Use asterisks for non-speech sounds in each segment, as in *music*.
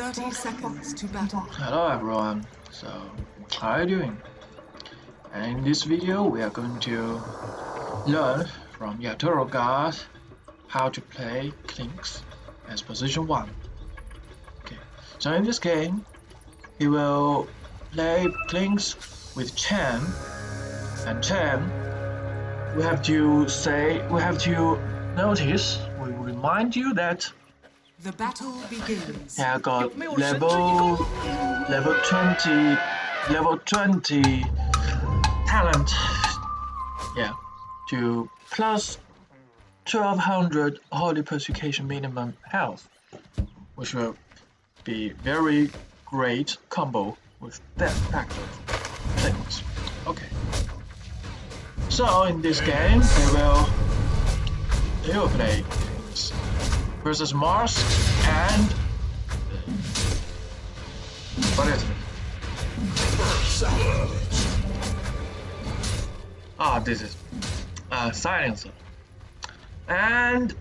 30 seconds to battle. Hello everyone, so how are you doing? And in this video we are going to learn from Yatoro Guard how to play Clinkz as position 1. Okay, so in this game he will play Clinkz with Chen and Chen we have to say we have to notice we remind you that The battle begins. I got level level 20 level 20 talent. Yeah to plus 1200 holy purification minimum health which will be very great combo with that factor things. Okay. So in this game they will they will play versus Mars and what is it? Ah, this is uh, silencer. And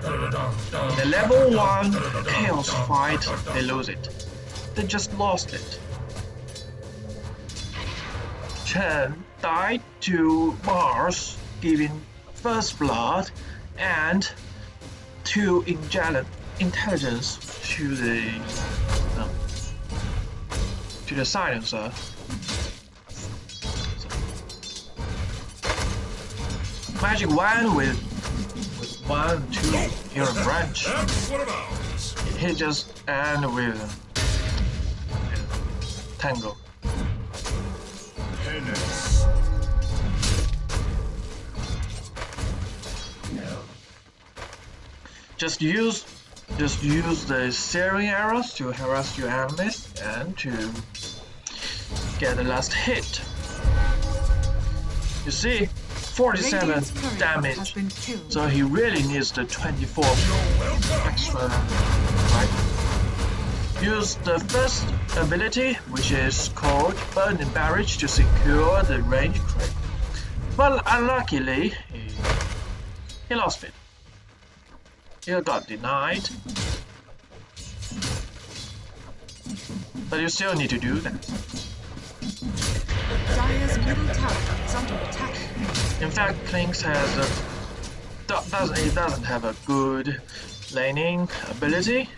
the level one chaos fight, they lose it. They just lost it. Chen died to Mars, giving first blood and to inject intelligence to the to the silencer. Magic wand with with one two branch. That's what about. He just end with tango. Just use just use the searing arrows to harass your enemies and to get the last hit. You see, 47 Radiant's courier has damage. So he really needs the 24 extra, right? Use the first ability, which is called Burning Barrage to secure the range crit. But unluckily, he, he lost it. He got denied. But you still need to do that. Dire's middle tower is under attack. In fact, Clinkz has a doesn't he doesn't have a good laning ability.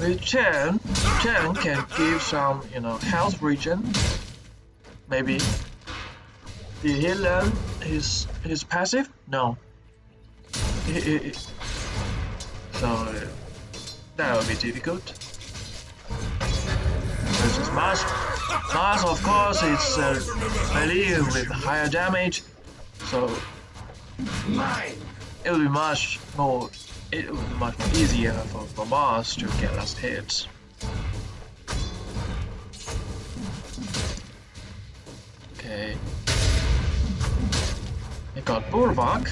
With Chen, Chen can give some you know health regen. Maybe. Did he learn his his passive? No. So that will be difficult. This is Mars. Mars, of course, is uh, melee with higher damage, so it will be much more. It will be much easier for, for Mars to get last hits. Okay. Got Bulwark.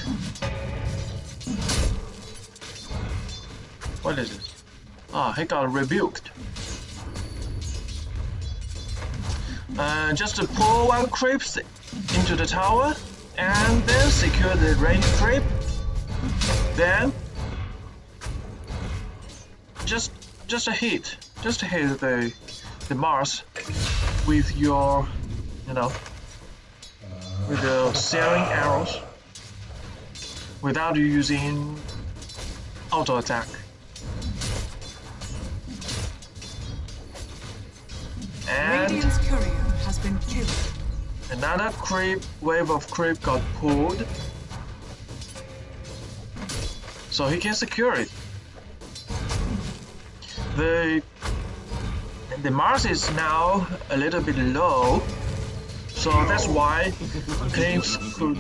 What is this? Ah, he got rebuked. Uh, just pull one creep into the tower and then secure the range creep. Then just just a hit, just hit the the Mars with your you know with uh, the searing arrows without using auto attack. And Radiant's courier has been killed. Another creep wave of creep got pulled. So he can secure it. The the Mars is now a little bit low. So that's why Clinkz could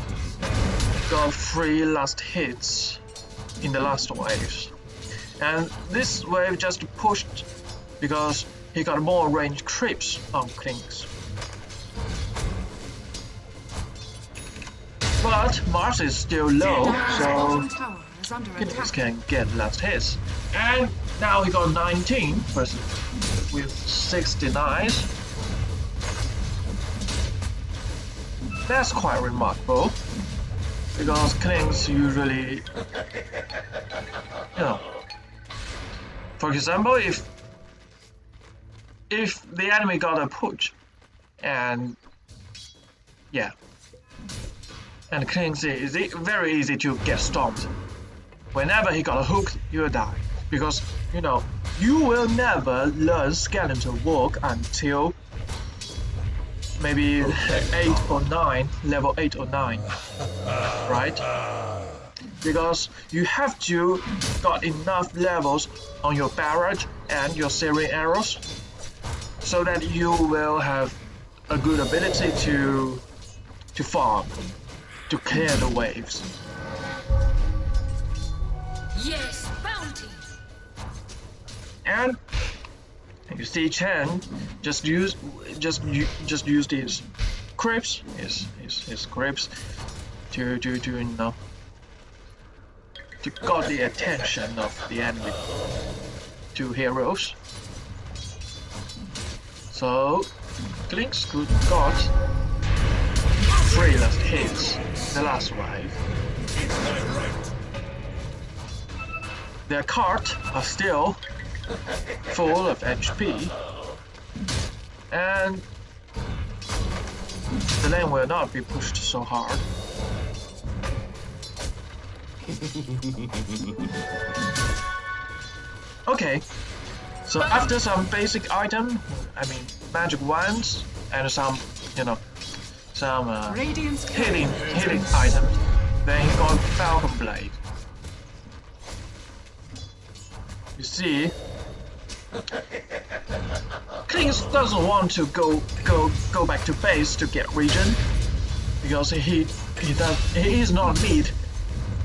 got three last hits in the last waves. And this wave just pushed because he got more range creeps on Clinkz. But Mars is still low, so attack. can get last hits. And now he got 19 versus with 69. That's quite remarkable. because Clinkz usually, you know, for example, if if the enemy got a push, and yeah, and Clinkz is very easy to get stomped. Whenever he got a hook, you'll die because you know you will never learn skeleton to walk until maybe eight or nine, level eight or nine, right? Because you have to got enough levels on your barrage and your searing arrows, so that you will have a good ability to to farm, to clear the waves. Yes, bounty. And you see Chen just use just just use these creeps, his his his creeps to to to you know? To got the attention of the enemy. Two heroes. So Clinkz could got three last hits. The last wave. Their cart are still full of HP, and the lane will not be pushed so hard. *laughs* okay, so after some basic item, I mean magic wands and some, you know, some uh, healing healing is items, then he got Falcon Blade. You see, Clinkz doesn't want to go go go back to base to get regen because he he does he is not mid.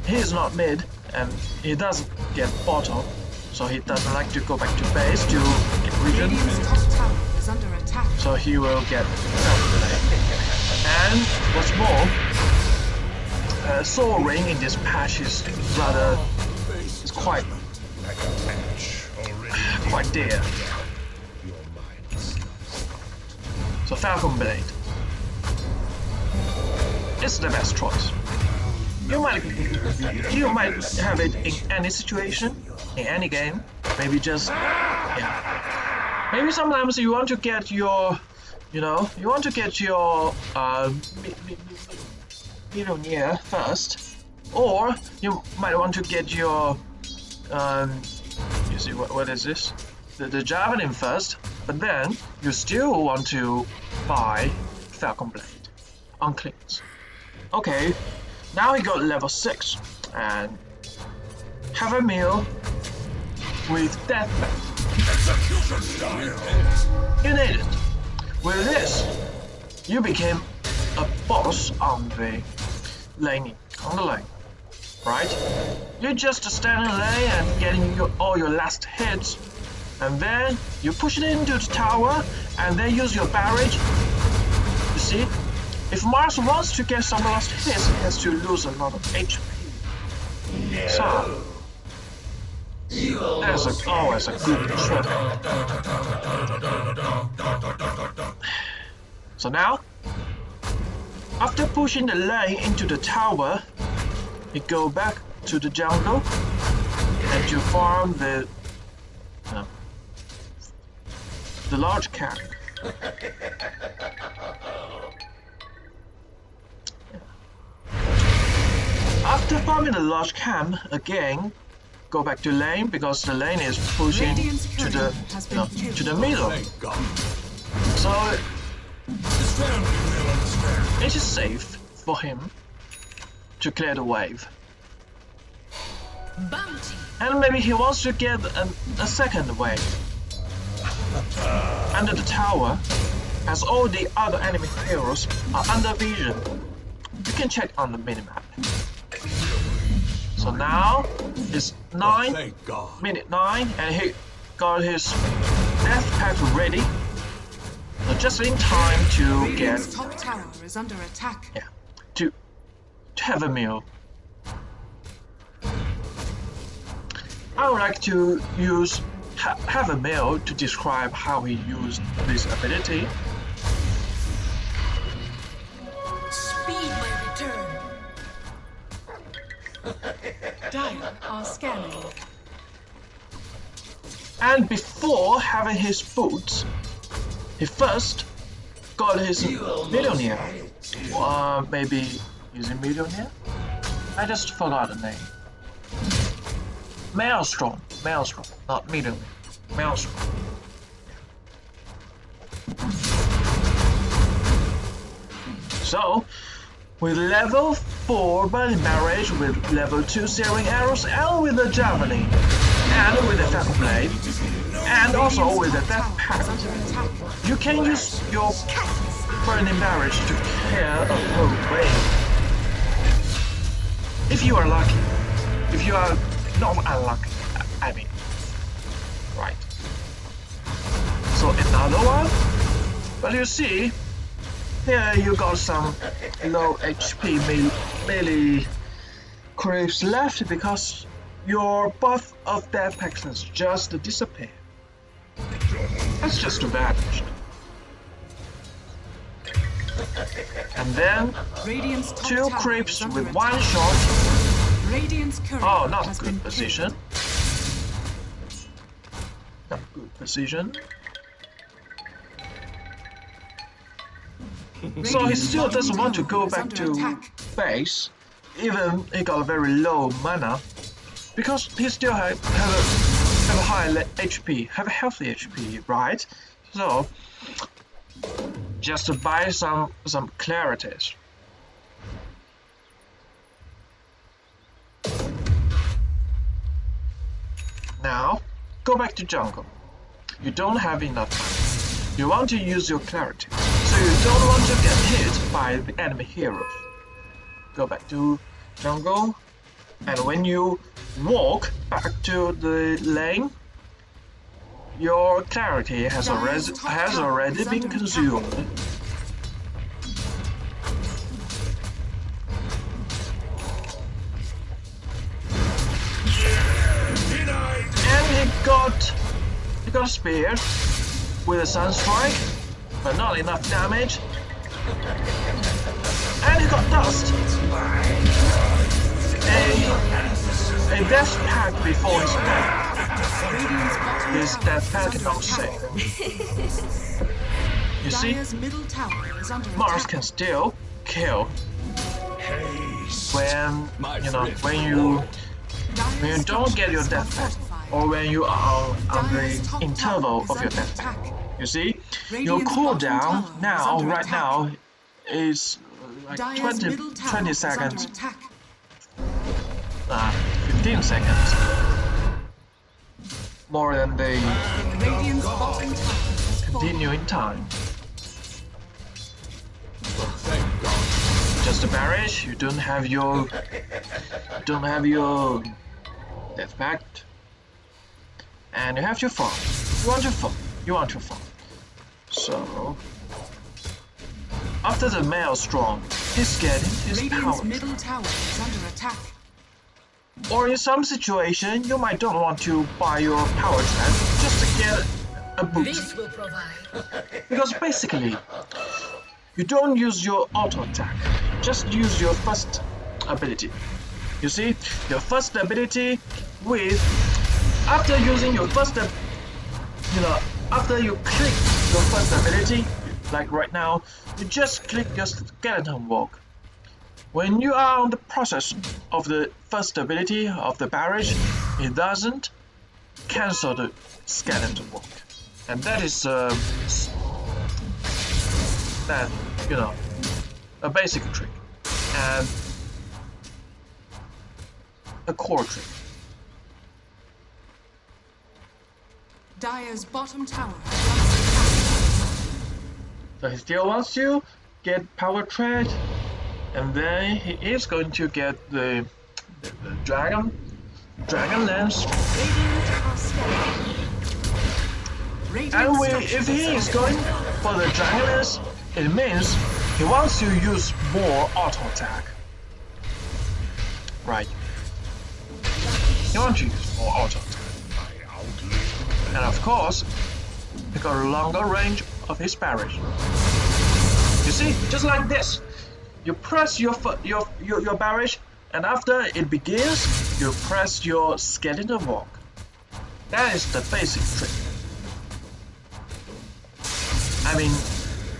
He is not mid and he doesn't get bottom. So he doesn't like to go back to base to get regen Radiant's top tower is under attack. so he will get And what's more, uh, soaring in this patch is rather is quite quite dear. So Falcon Blade is the best choice. You might you might have it in any situation, in any game. Maybe just yeah. Maybe sometimes you want to get your, you know, you want to get your uh, millionaire first, or you might want to get your, um, you see what what is this? The, the javelin first, but then you still want to buy Falcon Blade on Clinkz. Okay, now he got level 6 and have a meal with Death Pact. You need it. With this, you became a boss on the lane, on the lane, right? You just stand in the lane and getting your, all your last hits, and then you push it into the tower, and then use your barrage. You see, if Mars wants to get some last hits, he has to lose a lot of HP. So, that's a, always a good trick. So now, after pushing the lane into the tower, you go back to the jungle and you farm the uh, the large camp. After farming the large camp again, go back to lane because the lane is pushing to the you know, to the middle. So This family will understand. it is safe for him to clear the wave. Bounty. And maybe he wants to get a, a second wave. Under the tower, as all the other enemy heroes are under vision. You can check on the minimap. So now it's Oh, 9, thank God. minute 9, and he got his death pact ready. So just in time to get Radiant's top tower is under attack. yeah, to, to have a meal. I would like to use ha- have a meal to describe how he used this ability. Speed my return. Dire are scanning. And before having his boots, he first got his millionaire. Uh, maybe using here? I just forgot the name. Maelstrom. Maelstrom, not millionaire. Maelstrom. So, with level 4 body barrage, with level 2 searing arrows, and with the javelin, and with the fat blade, and also with the death pact, you can use your burning barrage to clear a whole wave. If you are lucky. If you are not unlucky, I mean. Right. So another one? But you see, here you got some low HP me- melee creeps left because your buff of death pacts just disappeared. That's just vanished. And then Radiant's two creeps with one attack. shot. Radiant's Oh, not has good position. Not good position. So he still doesn't want to go back to attack. base, even he got a very low mana, because he still have, have a have a high HP, have a healthy HP, right? So just to buy some some clarities. Now go back to jungle. You don't have enough. You want to use your clarity, so you don't want to get hit by the enemy heroes. Go back to jungle, and when you walk back to the lane, your clarity has already has already been consumed. And he got he got speared with a sunstrike, but not enough damage. And he got dust. A, a death pact before his death. Is under cannot attack. You see, middle tower is under Mars can still kill when you know when you when you don't get your death pact or when you are on the interval of your death pact. You see, your cooldown now, right now, is like 20, 20 seconds, uh, 15 seconds. More than the continue bottom tower is fallen. continuing time. Thank God. Just a barrage, you don't have your you don't have your death pact. And you have your farm. You want your farm. You want your farm. So after the maelstrom, he's getting his Radiant's power. middle tower is under attack. Or in some situation, you might don't want to buy your power trap just to get a boost. This will provide. *laughs* Because basically, you don't use your auto attack, just use your first ability. You see, your first ability with after using your first, you know, after you click your first ability, like right now, you just click your skeleton walk. When you are on the process of the first ability of the barrage, it doesn't cancel the skeleton walk, and that is um, s- that you know a basic trick and a core trick. Dire's bottom tower is under attack. So he still wants to get power trade, and then he is going to get the, the, the dragon, dragon lance. And we, if he is going for the dragon lance, it means he wants to use more auto attack. Right. He wants to use more auto attack. And of course, he got a longer range of his barrage. You see, just like this. You press your your your, your barrage and after it begins, you press your skeleton walk. That is the basic trick. I mean,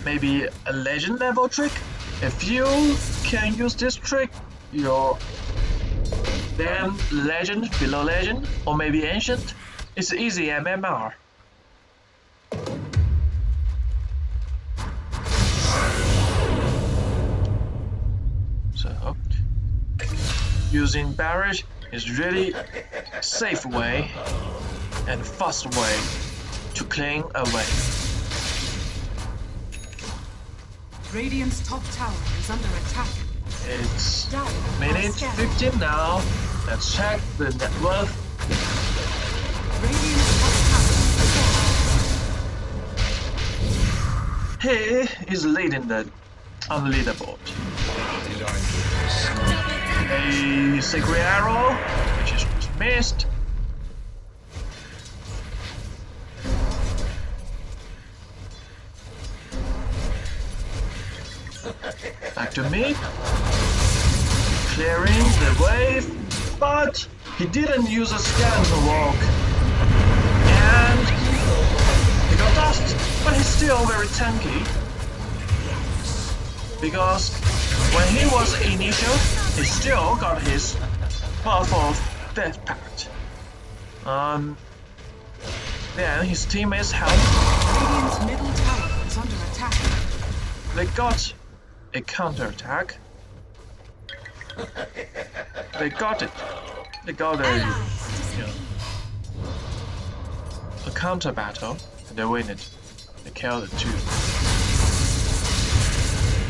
maybe a legend level trick. If you can use this trick, you're then legend, below legend, or maybe ancient. It's easy MMR. Using barrage is really safe way and fast way to clean away. Radiant's top tower is under attack. It's minute 15 now. Let's check the net worth. Radiant's top tower is. He is leading the on the leaderboard. Did Sacred arrow, which is missed. Back to me. Clearing the wave, but he didn't use a skeleton walk. And he got dust, but he's still very tanky. Because when he was initial, he still got his buff of Death Pact. Um, then his teammates help. Radiant's middle tower is under attack. They got a counterattack. They got it. They got a, you know, a counter battle. And they win it. They killed it too.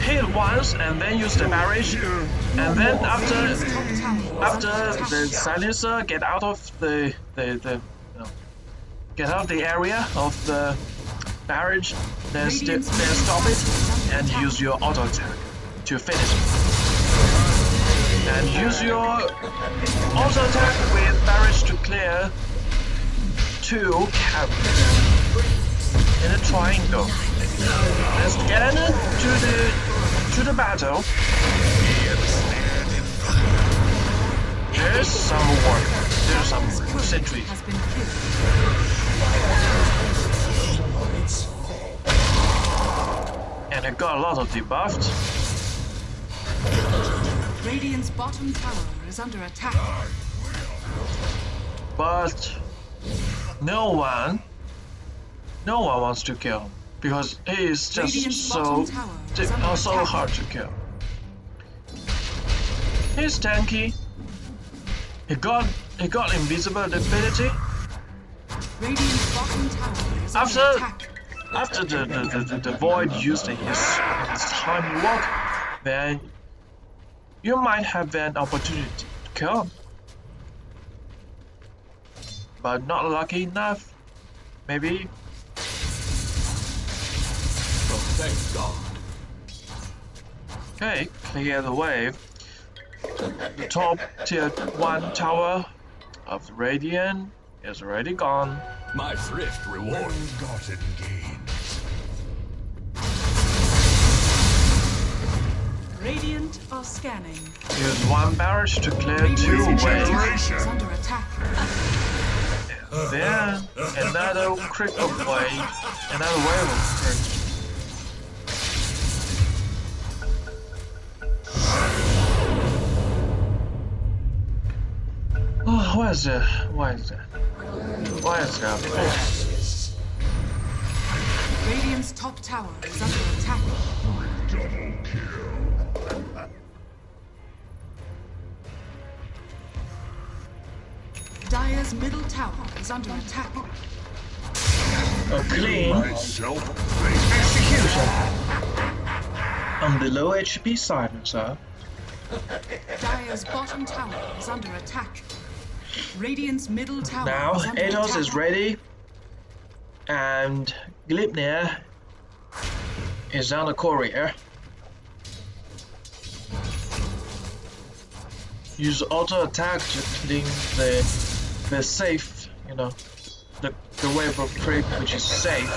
Hit once and then use the barrage. Uh, and then after Radiant's top tower is under after the silencer get out of the the, the you know, get out of the area of the barrage, then, st- then stop it and use your auto attack to finish it. And use your auto attack with barrage to clear two carries in a triangle. Let's get to the to the battle. There's some work. There's some sentry. Has been killed. And I got a lot of debuffed. Radiant's bottom tower is under attack. But no one no one wants to kill. Because he is just Radiant's so tower di- is under uh, so attack. hard to kill. He's tanky. He got he got invisible ability. Radiant's bottom tower After- After the, the, the, the, void used his, his time walk, then you might have an opportunity to kill him. But not lucky enough. Maybe thank God. Okay, clear the wave. The top tier 1 tower of the Radiant is already gone. My thrift reward. Well-gotten gains. Radiant are scanning. Use one barrage to clear Radiant's two waves. under attack. Then another critical wave, another wave of Oh, what is that? Why is that? What is that? Oh, Radiant's top tower is under attack. Dire's middle tower is under attack. a clean Myself. execution on the low HP side, sir. Dire's bottom tower is under attack. Radiant's middle tower Now, is under Atos attack. is ready, and Gleipnir is on the courier. Eh? Use auto attack to clean the the safe, you know, the the wave of creep which is safe.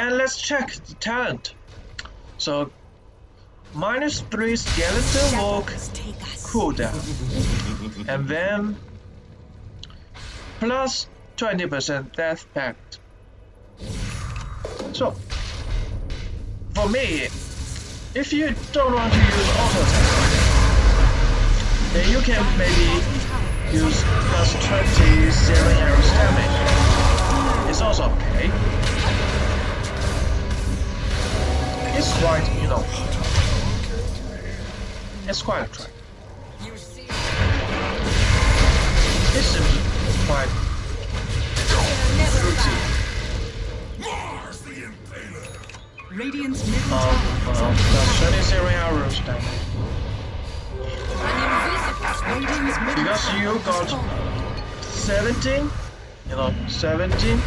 And let's check the talent. So, minus 3 skeleton walk Shadows take cooldown. *laughs* and then plus 20% death pact. So, for me, if you don't want to use auto attack, then you can maybe use plus 20 searing arrows damage. It's also okay. It's quite, you know, it's quite attractive. You see, It quite fruity. Mars the Impaler. Radiant's middle Um, tower is under plus attack. 20 searing arrows damage. An invisible Radiant's middle Because you got- 17, you know, 17.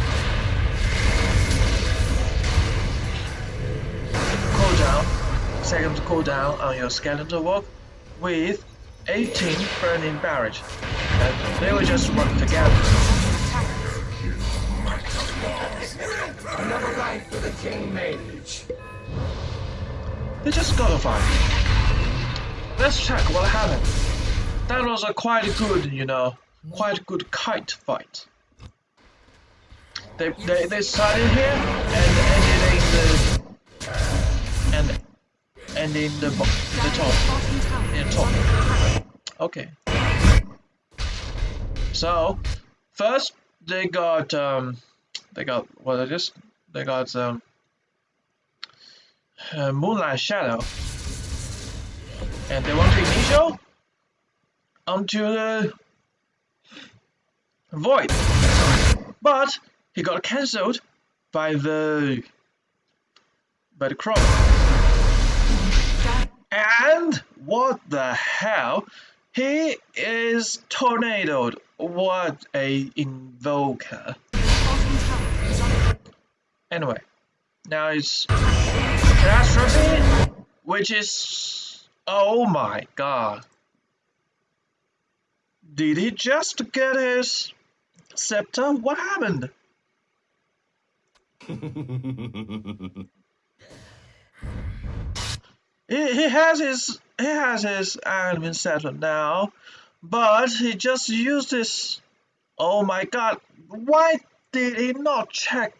Second cooldown on your skeleton walk with 18 burning barrage. And they will just work together. Another life for the King Mage. They just gotta fight. Let's check what happened. That was a quite good, you know, quite good kite fight. They they, they started here and and in the the top. Is top. Okay. So first they got um they got what is they got um uh, Moonlight Shadow and they want to initial onto the Void but he got cancelled by the by the Crow and what the hell he is tornadoed what a invoker Anyway, now it's catastrophe, which is oh my god. Did he just get his scepter? What happened? *laughs* He, has his he has his admin settled now, but he just used his. Oh my god! Why did he not check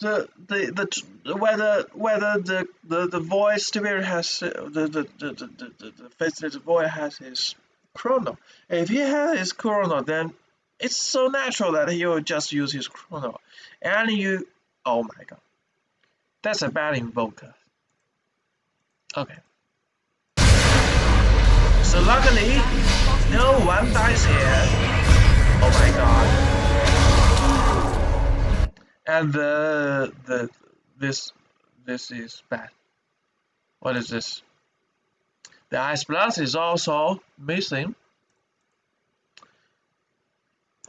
the the the whether whether the the, the void spirit has uh, the the the the, the, the, facilitated voice has his chrono. If he has his chrono, then it's so natural that he will just use his chrono. And you, oh my god, that's a bad invoker. Okay. So luckily, no one dies here. Oh my god. And the the this this is bad. What is this? The ice blast is also missing.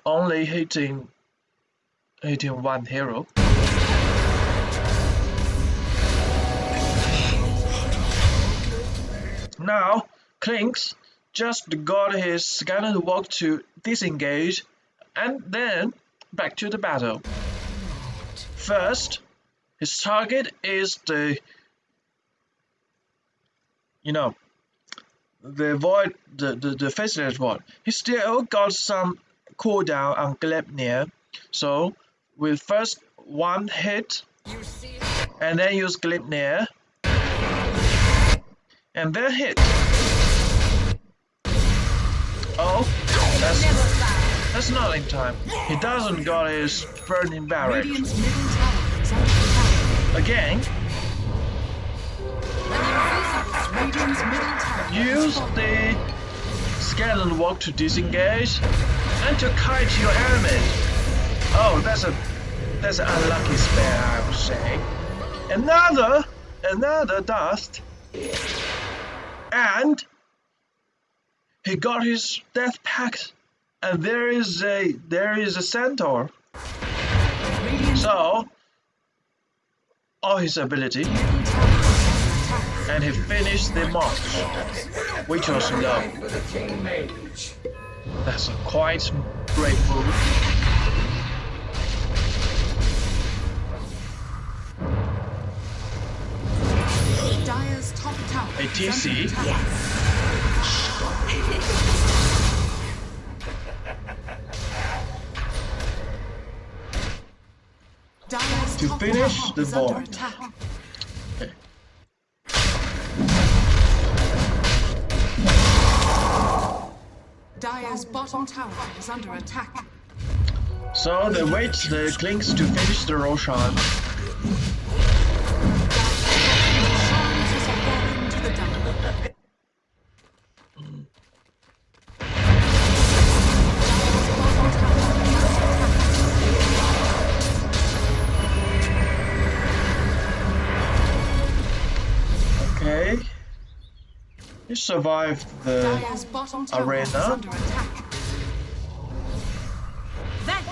Only hitting hitting one hero. Now Clinkz just got his skeleton walk to disengage and then back to the battle. First, his target is the you know the void the, the, the faceless one. He still got some cooldown on Gleipnir. So with first one hit and then use Gleipnir and then hit. Oh, that's that's not in time. He doesn't got his burning barrage. Radiant's middle tower is under attack. Again, An invisible Radiant's middle tower has use the skeleton walk to disengage and to kite your enemies. Oh, that's a that's an unlucky spell, I would say. Another another dust, and he got his death pact, and there is a there is a centaur. So all his ability, and he finished the march, which was Mage. That's a quite great move. TC. Dire's To finish the board. Okay. Dire's bottom tower is under attack. So they wait the Clinkz to finish the Roshan. Survived the Dire's bottom tower is Arena. under attack. Then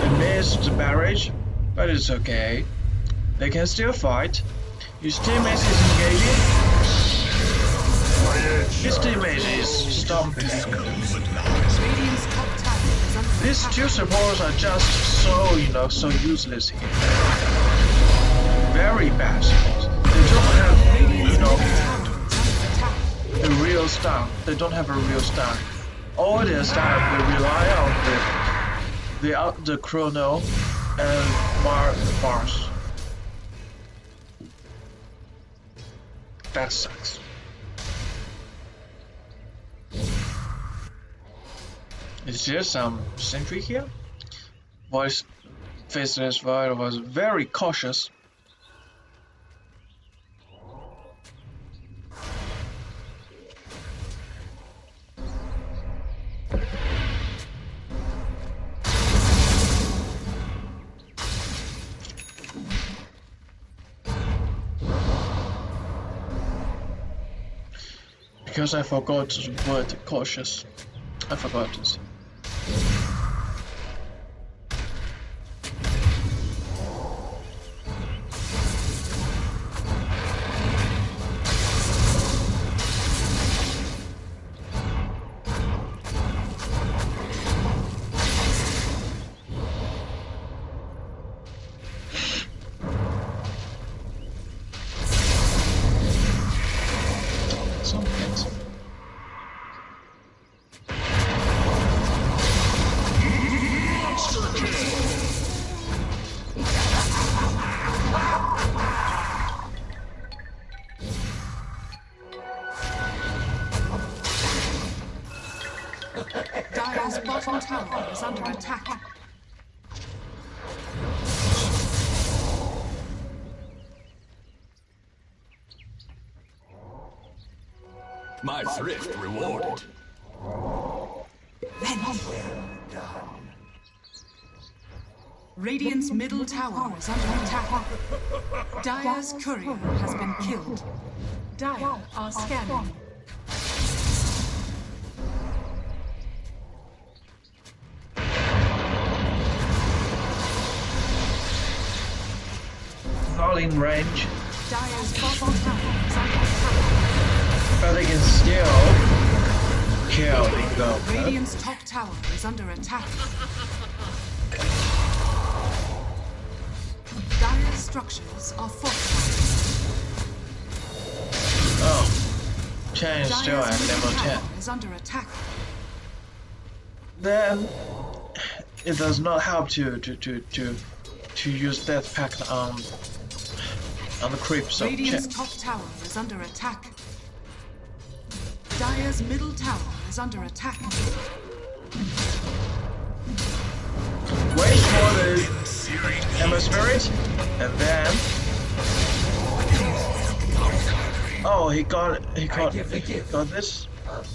They missed the barrage, but it's okay. They can still fight. His teammate is engaging. His teammate is stomping. These two supports are just so, you know, so useless here. Very bad supports. They don't have, you know, the real stun. They don't have a real stun. All their stun, they rely on the the uh, the chrono and Mar Mars. That sucks. Is there some sentry here? Voice Faceless Void was very cautious. Because I forgot the word cautious. I forgot it. My thrift rewarded. Radiant's middle tower is under attack. Dire's courier has been killed. Dire are scanning. Not in range, Dire's bottom tower is under attack. But they can still kill the. Radiant's top tower is under attack. Dire's structures are fortified. Oh, Chen is still at level 10. is under attack. Then it does not help to to to to, to use death pact on on the creeps of Radiant's Chen. top tower is under attack. Dire's middle tower is under attack. Wait for the Ember Spirit, and then oh he got he got he got this.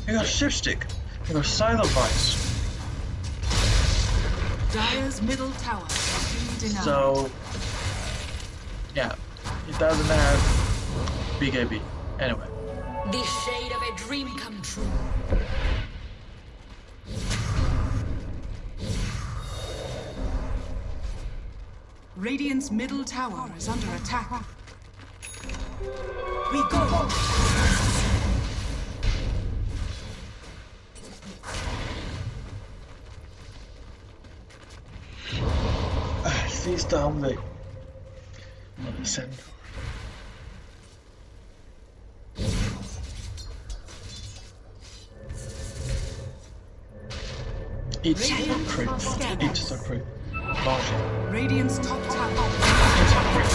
He got Shipstick. He got Silent Vice. Dire's middle tower has been denied. So yeah, he doesn't have big AB. Anyway, the shade of a dream come true. Radiant's middle tower is under attack. We go! Sidste omvæg. Må sende. It's a creep. It's a creep. Marshall. Radiant's top tower. It's *sighs* a creep.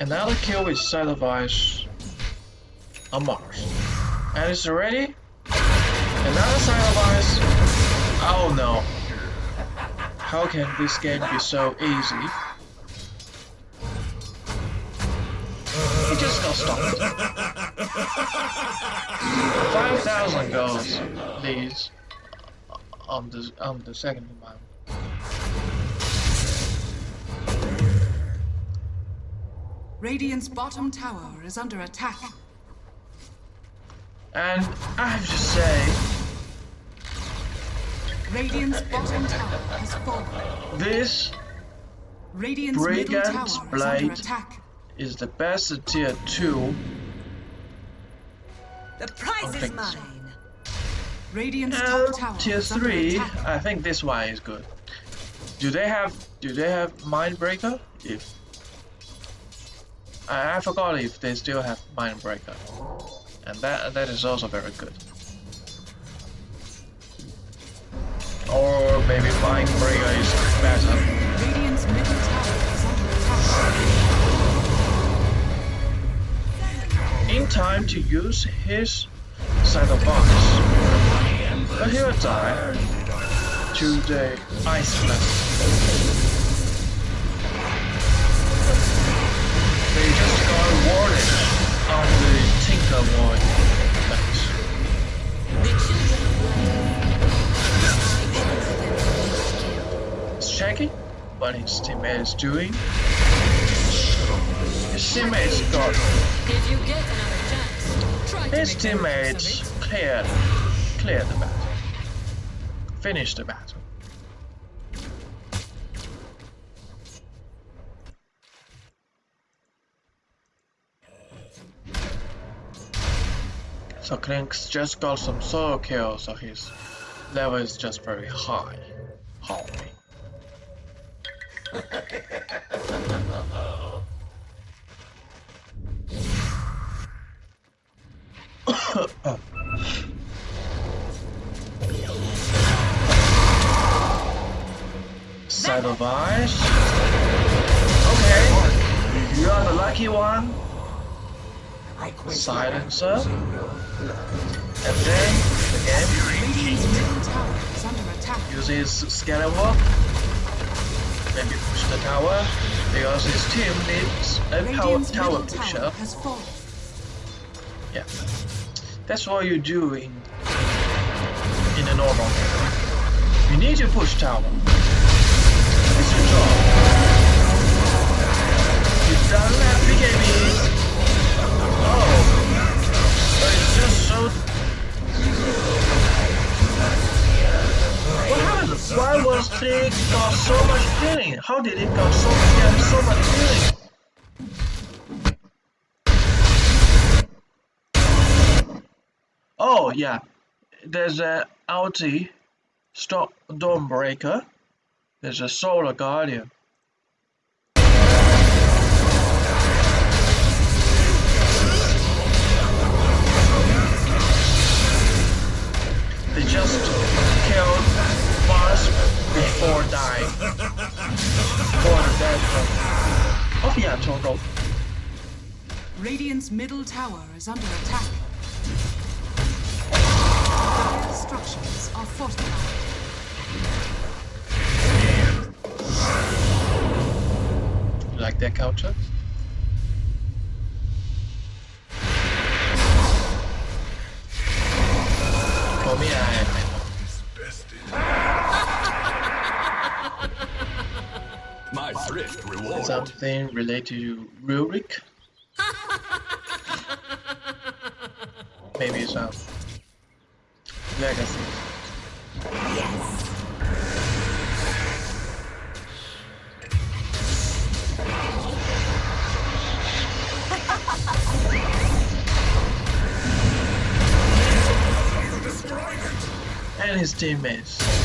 Another kill with ice on Mars. And it's ready? Another Scythe of Vyse? Oh no. How can this game be so easy? He just got stopped. 5,000 goals please. on the, on the second one. Radiant's bottom tower is under attack. And I have to say, Radiant's bottom tower has fallen. this Radiant's middle Brigand tower is under Blade. attack. is the best tier 2 The prize Okay. is mine. Radiant's and top tower tier is 3 attack. I think this one is good. Do they have do they have Mindbreaker? If I, I forgot if they still have Mindbreaker. And that that is also very good. Or maybe Mindbreaker is better. Radiant's middle tower is under attack. in time to use his Scythe of Vyse. But he will die to the ice blast. They just got warded on the Tinker Ward checking what his teammate is doing. His teammates got If you get another chance, try to his teammates cleared cleared the battle. Finished the battle. So Clinkz just got some solo kills, so his level is just very high. High. Scythe of Vyse. Okay, you are the lucky one. Silencer. And then again Radiant's middle tower is under attack. uses scalawalk. Maybe push the tower because his team needs a uh, power tower pusher. Yeah, that's what you do in in a normal game. You need to push tower. It's your job. You don't have BKB. Oh, Why was he got so much healing? How did he got so get so much healing? Oh yeah, there's a ulti, stop Dawnbreaker. There's a Solar Guardian. They just before dying. The death of, of yeah, total. Radiant's middle tower is under attack. Structures are fortified. You like that counter? something related to Rurik? *laughs* Maybe some legacy. Yes. *laughs* and his teammates.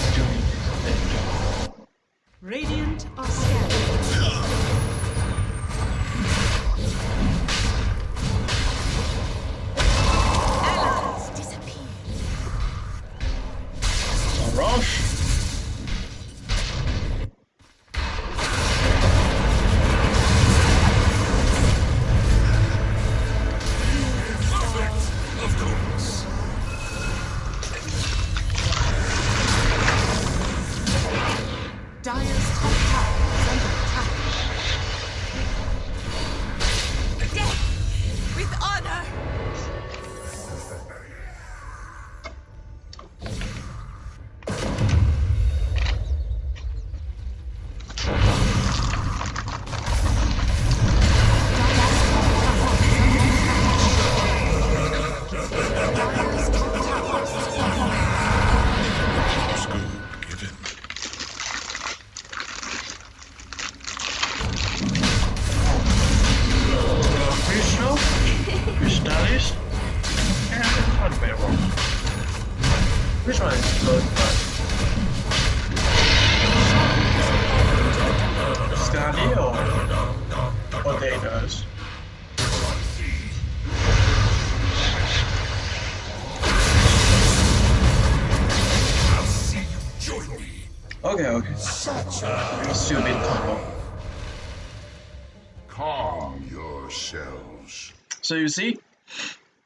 So you see,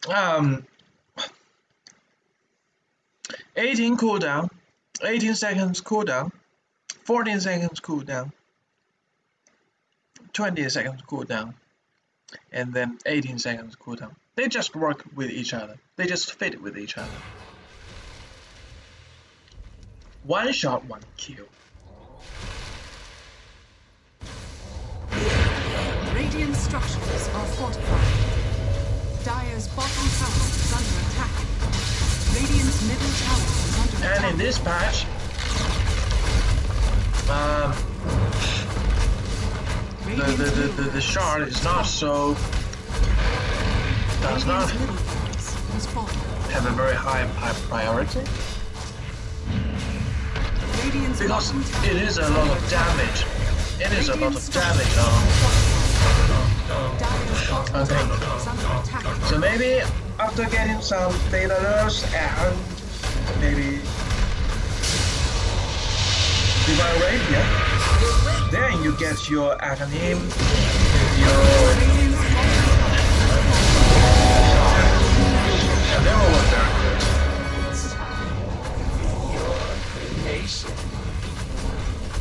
um, 18 cooldown, 18 seconds cooldown, 14 seconds cooldown, 20 seconds cooldown, and then 18 seconds cooldown. They just work with each other. They just fit with each other. One shot, one kill. Radiant structures are fortified. Dire's bottom tower is under attack. Radiant's middle tower is under And in this patch, um, the, the, the, the, the shard is not so does not Radiant's middle barracks has fallen. have a very high high priority because it is a lot of damage. It is a lot of damage on. Okay. tower is under attack. So maybe after getting some data nerfs and maybe divine rapier, then you get your Aghanim, your Radiant's bottom and they all work very good.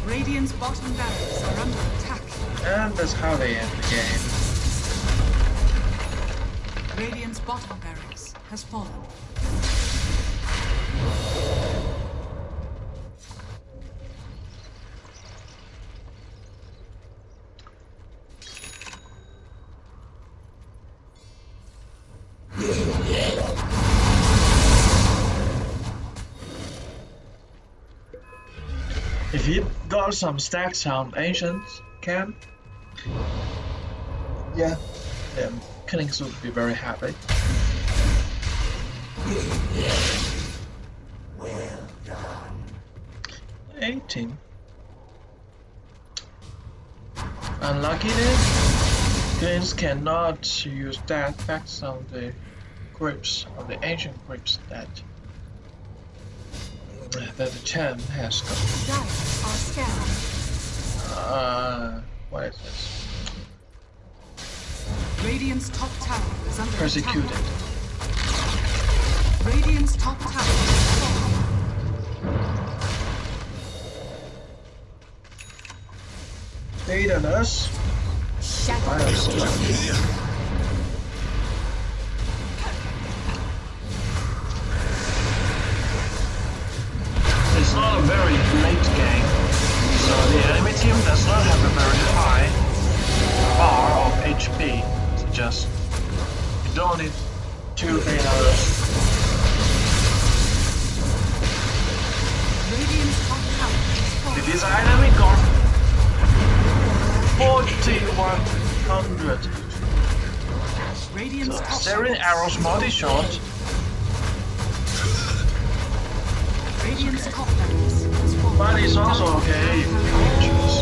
Radiant's bottom barracks are under attack. And that's how they end the game. Radiant's bottom barracks has fallen. If you got some stacks on ancient camp, yeah, then Killings would be very happy. Well done. Eighteen. Unluckiness. Killings cannot use that effects on the grips of the ancient grips that that the champ has got. Dyers are scanned. Uh, what is this? Radiant's top tower is under Persecuted. attack. Radiant's top tower has fallen. Data nurse. Shadow. Just you don't need two data nurse. Radiant's top tower has. It is enemy got 4100. Radiant's So top Seven arrows multi shot. Radiant's top barracks has fallen. But it's also okay. You choose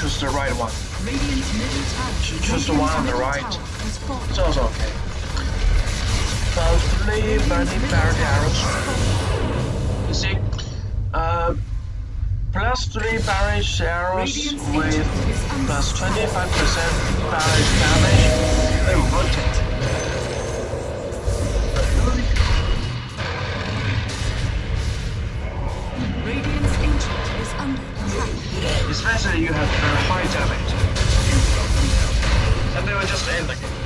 choose the right one. Radiant's middle tower. Cho- choose the one on the right. It's also okay. Plus three burning barrel arrows. You see, uh, plus three barrage arrows with plus 25% barrage damage. They rotate. Radiant's ancient is under attack. Especially you have just end the game.